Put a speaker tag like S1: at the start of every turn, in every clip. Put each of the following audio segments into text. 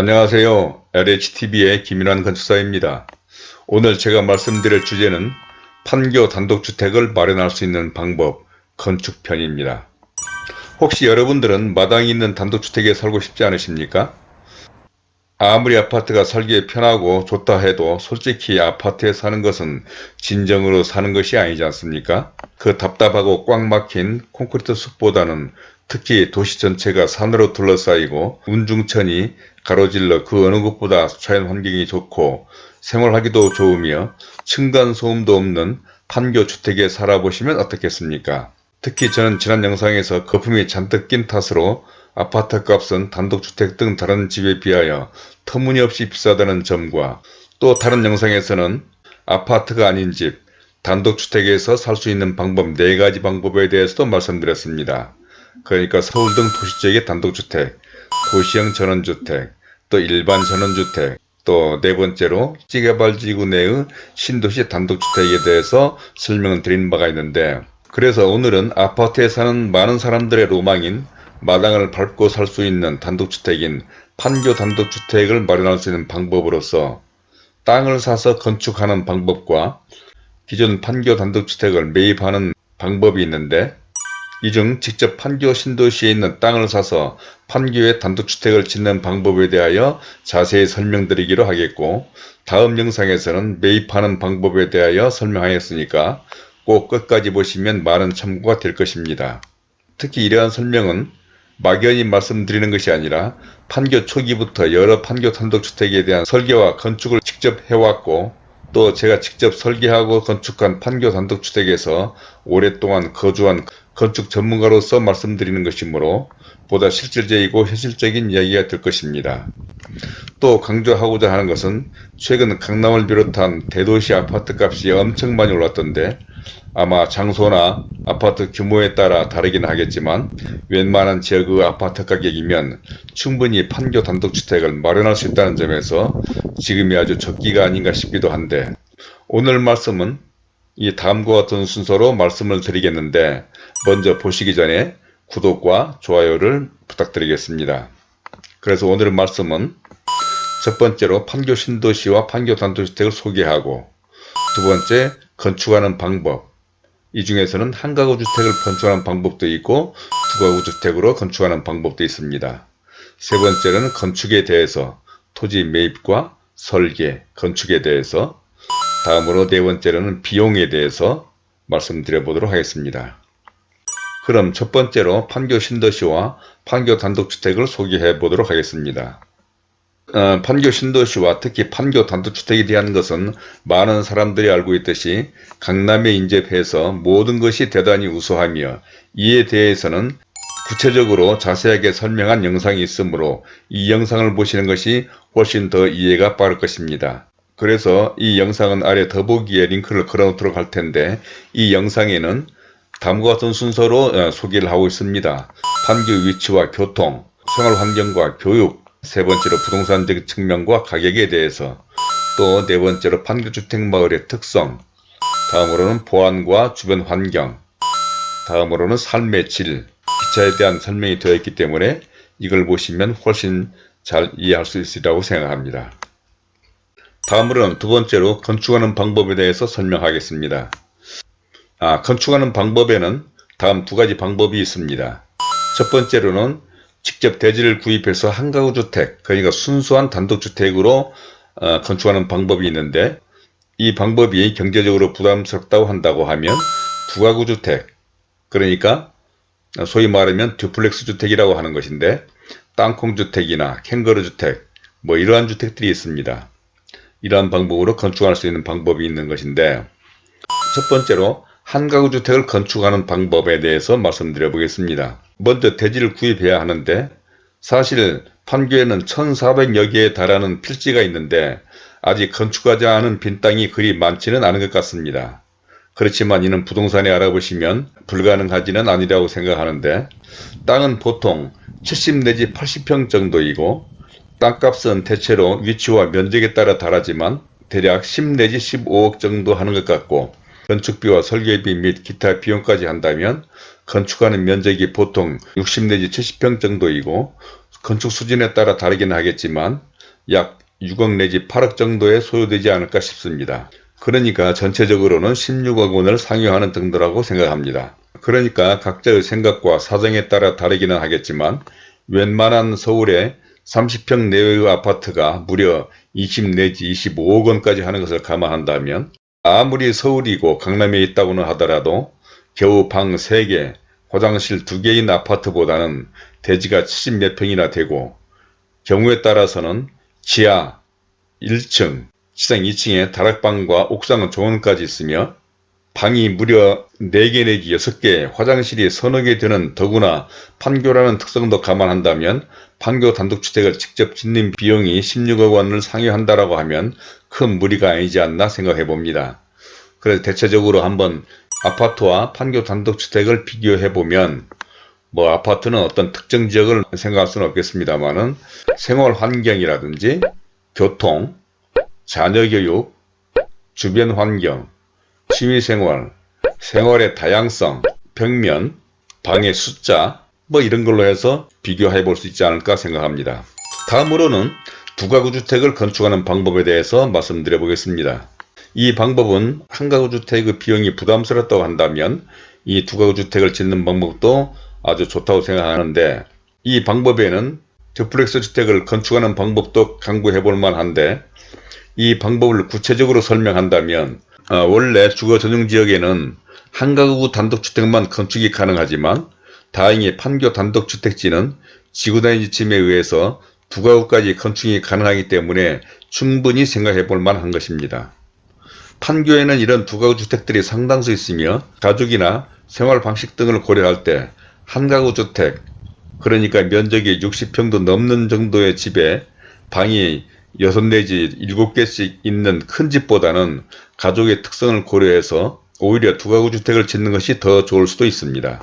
S1: 안녕하세요. LHTV의 김인환 건축사입니다. 오늘 제가 말씀드릴 주제는 판교 단독주택을 마련할 수 있는 방법 건축편입니다. 혹시 여러분들은 마당이 있는 단독주택에 살고 싶지 않으십니까? 아무리 아파트가 살기에 편하고 좋다 해도 솔직히 아파트에 사는 것은 진정으로 사는 것이 아니지 않습니까? 그 답답하고 꽉 막힌 콘크리트 숲보다는 특히 도시 전체가 산으로 둘러싸이고 운중천이 가로질러 그 어느 곳보다 자연 환경이 좋고 생활하기도 좋으며 층간소음도 없는 판교 주택에 살아보시면 어떻겠습니까? 특히 저는 지난 영상에서 거품이 잔뜩 낀 탓으로 아파트 값은 단독주택 등 다른 집에 비하여 터무니없이 비싸다는 점과 또 다른 영상에서는 아파트가 아닌 집, 단독주택에서 살 수 있는 방법 4가지 방법에 대해서도 말씀드렸습니다. 그러니까 서울 등 도시 지역의 단독주택, 도시형 전원주택, 또 일반 전원주택, 또 네 번째로 찌개발지구 내의 신도시 단독주택에 대해서 설명을 드린 바가 있는데 그래서 오늘은 아파트에 사는 많은 사람들의 로망인 마당을 밟고 살 수 있는 단독주택인 판교 단독주택을 마련할 수 있는 방법으로서 땅을 사서 건축하는 방법과 기존 판교 단독주택을 매입하는 방법이 있는데 이 중 직접 판교 신도시에 있는 땅을 사서 판교에 단독주택을 짓는 방법에 대하여 자세히 설명드리기로 하겠고 다음 영상에서는 매입하는 방법에 대하여 설명하였으니까 꼭 끝까지 보시면 많은 참고가 될 것입니다. 특히 이러한 설명은 막연히 말씀드리는 것이 아니라 판교 초기부터 여러 판교 단독주택에 대한 설계와 건축을 직접 해왔고 또 제가 직접 설계하고 건축한 판교 단독주택에서 오랫동안 거주한 건축 전문가로서 말씀드리는 것이므로 보다 실질적이고 현실적인 이야기가 될 것입니다. 또 강조하고자 하는 것은 최근 강남을 비롯한 대도시 아파트 값이 엄청 많이 올랐던데 아마 장소나 아파트 규모에 따라 다르긴 하겠지만 웬만한 지역의 아파트 가격이면 충분히 판교 단독주택을 마련할 수 있다는 점에서 지금이 아주 적기가 아닌가 싶기도 한데 오늘 말씀은 이 다음과 같은 순서로 말씀을 드리겠는데 먼저 보시기 전에 구독과 좋아요를 부탁드리겠습니다. 그래서 오늘 말씀은 첫 번째로 판교 신도시와 판교 단독주택을 소개하고 두 번째 건축하는 방법 이 중에서는 한 가구 주택을 건축하는 방법도 있고 두 가구 주택으로 건축하는 방법도 있습니다. 세 번째는 건축에 대해서 토지 매입과 설계, 건축에 대해서 다음으로 네 번째로는 비용에 대해서 말씀드려 보도록 하겠습니다. 그럼 첫 번째로 판교 신도시와 판교 단독주택을 소개해 보도록 하겠습니다. 어, 판교 신도시와 특히 판교 단독주택에 대한 것은 많은 사람들이 알고 있듯이 강남에 인접해서 모든 것이 대단히 우수하며 이에 대해서는 구체적으로 자세하게 설명한 영상이 있으므로 이 영상을 보시는 것이 훨씬 더 이해가 빠를 것입니다. 그래서 이 영상은 아래 더보기에 링크를 걸어놓도록 할 텐데 이 영상에는 다음과 같은 순서로 어, 소개를 하고 있습니다. 판교 위치와 교통, 생활환경과 교육, 세 번째로 부동산적 측면과 가격에 대해서 또 네 번째로 판교주택마을의 특성, 다음으로는 보안과 주변 환경, 다음으로는 삶의 질, 기차에 대한 설명이 되어 있기 때문에 이걸 보시면 훨씬 잘 이해할 수 있으리라고 생각합니다. 다음으로는 두 번째로 건축하는 방법에 대해서 설명하겠습니다. 아, 건축하는 방법에는 다음 두 가지 방법이 있습니다. 첫 번째로는 직접 대지를 구입해서 한가구 주택, 그러니까 순수한 단독주택으로 어, 건축하는 방법이 있는데 이 방법이 경제적으로 부담스럽다고 한다고 하면 두가구 주택, 그러니까 소위 말하면 듀플렉스 주택이라고 하는 것인데 땅콩 주택이나 캥거루 주택, 뭐 이러한 주택들이 있습니다. 이러한 방법으로 건축할 수 있는 방법이 있는 것인데 첫 번째로 한 가구 주택을 건축하는 방법에 대해서 말씀드려 보겠습니다. 먼저 대지를 구입해야 하는데 사실 판교에는 1400여 개에 달하는 필지가 있는데 아직 건축하지 않은 빈 땅이 그리 많지는 않은 것 같습니다. 그렇지만 이는 부동산에 알아보시면 불가능하지는 아니라고 생각하는데 땅은 보통 70 내지 80평 정도이고 땅값은 대체로 위치와 면적에 따라 다르지만 대략 10 내지 15억 정도 하는 것 같고 건축비와 설계비 및 기타 비용까지 한다면 건축하는 면적이 보통 60 내지 70평 정도이고 건축 수준에 따라 다르긴 하겠지만 약 6억 내지 8억 정도에 소요되지 않을까 싶습니다. 그러니까 전체적으로는 16억 원을 상회하는 정도라고 생각합니다. 그러니까 각자의 생각과 사정에 따라 다르기는 하겠지만 웬만한 서울의 30평 내외의 아파트가 무려 20 내지 25억 원까지 하는 것을 감안한다면 아무리 서울이고 강남에 있다고는 하더라도 겨우 방 3개, 화장실 2개인 아파트보다는 대지가 70몇 평이나 되고 경우에 따라서는 지하 1층, 지상 2층에 다락방과 옥상은 정원까지 있으며 방이 무려 4개 내지 6개, 화장실이 서너 개 되는 더구나 판교라는 특성도 감안한다면 판교 단독주택을 직접 짓는 비용이 16억 원을 상회한다라고 하면 큰 무리가 아니지 않나 생각해 봅니다. 그래서 대체적으로 한번 아파트와 판교 단독주택을 비교해 보면 뭐 아파트는 어떤 특정 지역을 생각할 수는 없겠습니다만은 생활 환경이라든지 교통, 자녀 교육, 주변 환경, 취미생활, 생활의 다양성, 벽면, 방의 숫자 뭐 이런 걸로 해서 비교해 볼 수 있지 않을까 생각합니다. 다음으로는 두가구 주택을 건축하는 방법에 대해서 말씀드려 보겠습니다. 이 방법은 한 가구 주택의 비용이 부담스럽다고 한다면 이 두가구 주택을 짓는 방법도 아주 좋다고 생각하는데 이 방법에는 듀플렉스 주택을 건축하는 방법도 강구해 볼 만한데 이 방법을 구체적으로 설명한다면 어, 원래 주거 전용 지역에는 한 가구 단독주택만 건축이 가능하지만 다행히 판교 단독주택지는 지구단위 지침에 의해서 두 가구까지 건축이 가능하기 때문에 충분히 생각해 볼 만한 것입니다. 판교에는 이런 두 가구 주택들이 상당수 있으며 가족이나 생활 방식 등을 고려할 때 한 가구 주택 그러니까 면적이 60평도 넘는 정도의 집에 방이 6 내지 7개씩 있는 큰 집보다는 가족의 특성을 고려해서 오히려 두 가구 주택을 짓는 것이 더 좋을 수도 있습니다.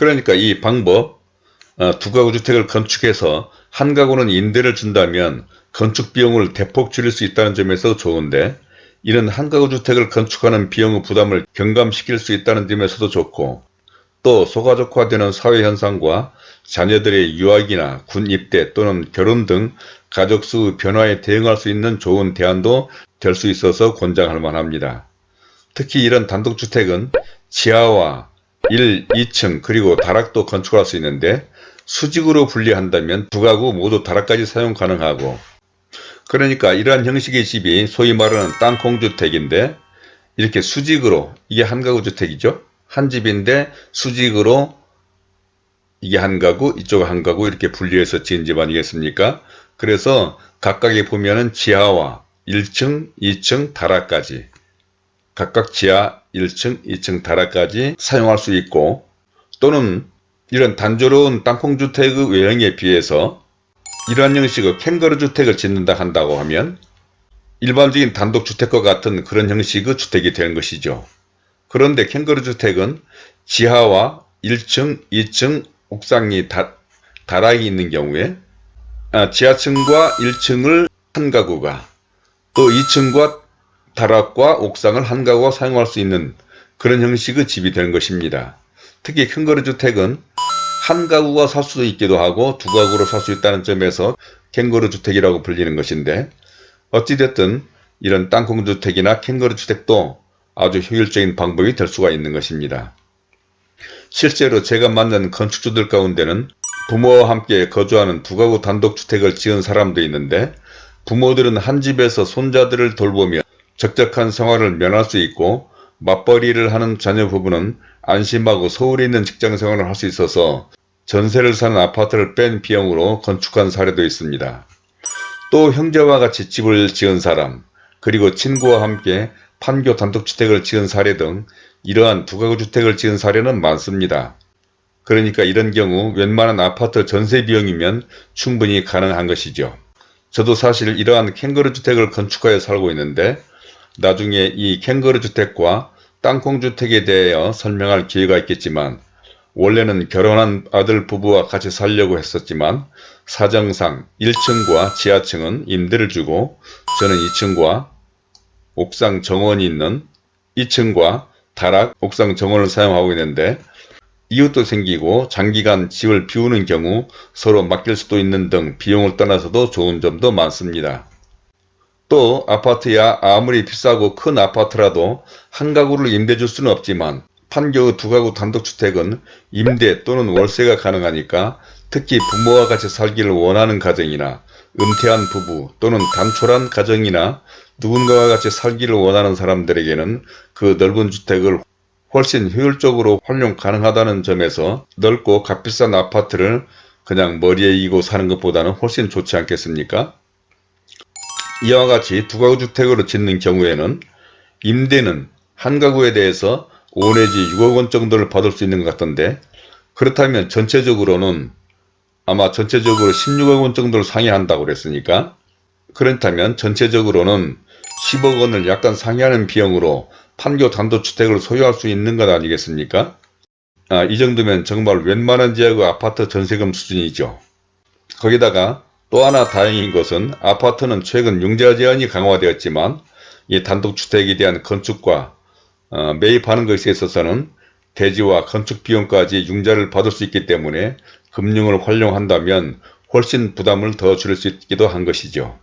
S1: 그러니까 이 방법 어, 두 가구 주택을 건축해서 한 가구는 임대를 준다면 건축 비용을 대폭 줄일 수 있다는 점에서 좋은데 이런 한 가구 주택을 건축하는 비용의 부담을 경감시킬 수 있다는 점에서도 좋고 또 소가족화되는 사회현상과 자녀들의 유학이나 군 입대 또는 결혼 등 가족수 변화에 대응할 수 있는 좋은 대안도 될 수 있어서 권장할 만합니다. 특히 이런 단독주택은 지하와 1, 2층 그리고 다락도 건축할 수 있는데 수직으로 분리한다면 두 가구 모두 다락까지 사용 가능하고 그러니까 이러한 형식의 집이 소위 말하는 땅콩주택인데 이렇게 수직으로 이게 한 가구 주택이죠. 한 집인데 수직으로 이게 한 가구 이쪽 한 가구 이렇게 분리해서 지은 집 아니겠습니까? 그래서 각각에 보면은 지하와 1층, 2층, 다락까지 각각 지하 1층, 2층, 다락까지 사용할 수 있고 또는 이런 단조로운 땅콩주택의 외형에 비해서 이러한 형식의 캥거루 주택을 짓는다 한다고 하면 일반적인 단독주택과 같은 그런 형식의 주택이 되는 것이죠. 그런데 캥거루 주택은 지하와 1층, 2층, 옥상이 다, 다락이 있는 경우에 아, 지하층과 1층을 한 가구가 또 2층과 다락과 옥상을 한 가구가 사용할 수 있는 그런 형식의 집이 되는 것입니다. 특히 큰거루 주택은 한 가구가 살 수도 있기도 하고 두 가구로 살 수 있다는 점에서 캥거루 주택이라고 불리는 것인데 어찌됐든 이런 땅콩 주택이나 캥거루 주택도 아주 효율적인 방법이 될 수가 있는 것입니다. 실제로 제가 만난 건축주들 가운데는 부모와 함께 거주하는 두 가구 단독주택을 지은 사람도 있는데 부모들은 한 집에서 손자들을 돌보며 적적한 생활을 면할 수 있고 맞벌이를 하는 자녀 부부는 안심하고 서울에 있는 직장 생활을 할 수 있어서 전세를 사는 아파트를 뺀 비용으로 건축한 사례도 있습니다. 또 형제와 같이 집을 지은 사람 그리고 친구와 함께 판교 단독주택을 지은 사례 등 이러한 두 가구 주택을 지은 사례는 많습니다. 그러니까 이런 경우 웬만한 아파트 전세 비용이면 충분히 가능한 것이죠. 저도 사실 이러한 캥거루 주택을 건축하여 살고 있는데 나중에 이 캥거루 주택과 땅콩 주택에 대하여 설명할 기회가 있겠지만 원래는 결혼한 아들 부부와 같이 살려고 했었지만 사정상 1층과 지하층은 임대를 주고 저는 2층과 옥상 정원이 있는 2층과 다락 옥상 정원을 사용하고 있는데 이웃도 생기고 장기간 집을 비우는 경우 서로 맡길 수도 있는 등 비용을 떠나서도 좋은 점도 많습니다. 또 아파트야 아무리 비싸고 큰 아파트라도 한 가구를 임대줄 수는 없지만 판교의 두 가구 단독주택은 임대 또는 월세가 가능하니까 특히 부모와 같이 살기를 원하는 가정이나 은퇴한 부부 또는 단촐한 가정이나 누군가와 같이 살기를 원하는 사람들에게는 그 넓은 주택을 훨씬 효율적으로 활용 가능하다는 점에서 넓고 값비싼 아파트를 그냥 머리에 이고 사는 것보다는 훨씬 좋지 않겠습니까? 이와 같이 두 가구 주택으로 짓는 경우에는 임대는 한 가구에 대해서 5 내지 6억 원 정도를 받을 수 있는 것 같던데 그렇다면 전체적으로는 아마 전체적으로 16억 원 정도를 상회한다고 그랬으니까 그렇다면 전체적으로는 10억 원을 약간 상회하는 비용으로 판교 단독주택을 소유할 수 있는 것 아니겠습니까? 아, 이 정도면 정말 웬만한 지역의 아파트 전세금 수준이죠. 거기다가 또 하나 다행인 것은 아파트는 최근 융자 제한이 강화되었지만 이 단독주택에 대한 건축과 어, 매입하는 것에 있어서는 대지와 건축 비용까지 융자를 받을 수 있기 때문에 금융을 활용한다면 훨씬 부담을 더 줄일 수 있기도 한 것이죠.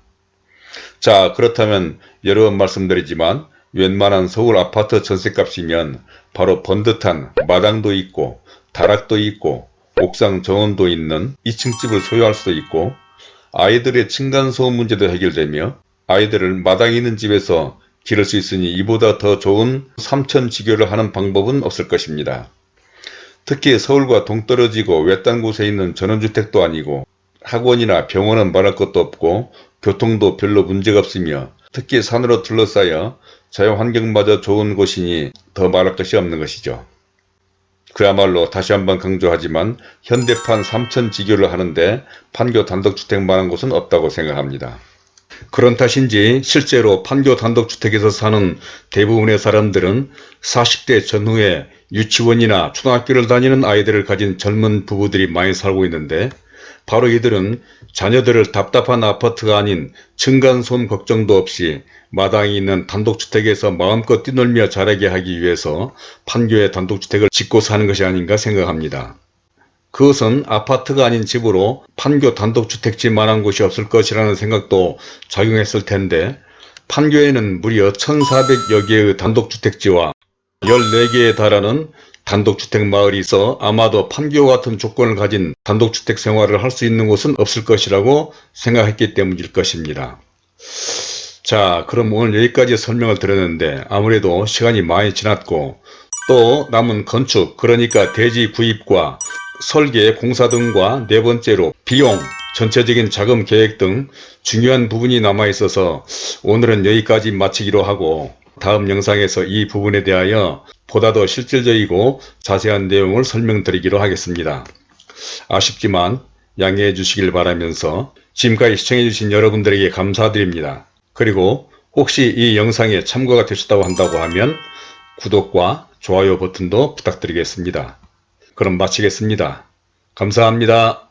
S1: 자 그렇다면 여러 번 말씀드리지만 웬만한 서울 아파트 전셋값이면 바로 번듯한 마당도 있고 다락도 있고 옥상 정원도 있는 2층 집을 소유할 수도 있고 아이들의 층간소음 문제도 해결되며 아이들을 마당 있는 집에서 기를 수 있으니 이보다 더 좋은 삼천지교를 하는 방법은 없을 것입니다. 특히 서울과 동떨어지고 외딴 곳에 있는 전원주택도 아니고 학원이나 병원은 말할 것도 없고 교통도 별로 문제가 없으며 특히 산으로 둘러싸여 자연환경마저 좋은 곳이니 더 말할 것이 없는 것이죠. 그야말로 다시 한번 강조하지만 현대판 삼천지교를 하는데 판교 단독주택만한 곳은 없다고 생각합니다. 그런 탓인지 실제로 판교 단독주택에서 사는 대부분의 사람들은 40대 전후에 유치원이나 초등학교를 다니는 아이들을 가진 젊은 부부들이 많이 살고 있는데 바로 이들은 자녀들을 답답한 아파트가 아닌 층간소음 걱정도 없이 마당이 있는 단독주택에서 마음껏 뛰놀며 자라게 하기 위해서 판교의 단독주택을 짓고 사는 것이 아닌가 생각합니다. 그것은 아파트가 아닌 집으로 판교 단독주택지만한 곳이 없을 것이라는 생각도 작용했을 텐데 판교에는 무려 1400여 개의 단독주택지와 14개에 달하는 단독주택 마을이 있어 아마도 판교 같은 조건을 가진 단독주택 생활을 할 수 있는 곳은 없을 것이라고 생각했기 때문일 것입니다. 자 그럼 오늘 여기까지 설명을 드렸는데 아무래도 시간이 많이 지났고 또 남은 건축 그러니까 대지 구입과 설계 공사 등과 네 번째로 비용 전체적인 자금 계획 등 중요한 부분이 남아 있어서 오늘은 여기까지 마치기로 하고 다음 영상에서 이 부분에 대하여 보다 더 실질적이고 자세한 내용을 설명드리기로 하겠습니다. 아쉽지만 양해해 주시길 바라면서 지금까지 시청해 주신 여러분들에게 감사드립니다. 그리고 혹시 이 영상에 참고가 되셨다고 한다고 하면 구독과 좋아요 버튼도 부탁드리겠습니다. 그럼 마치겠습니다. 감사합니다.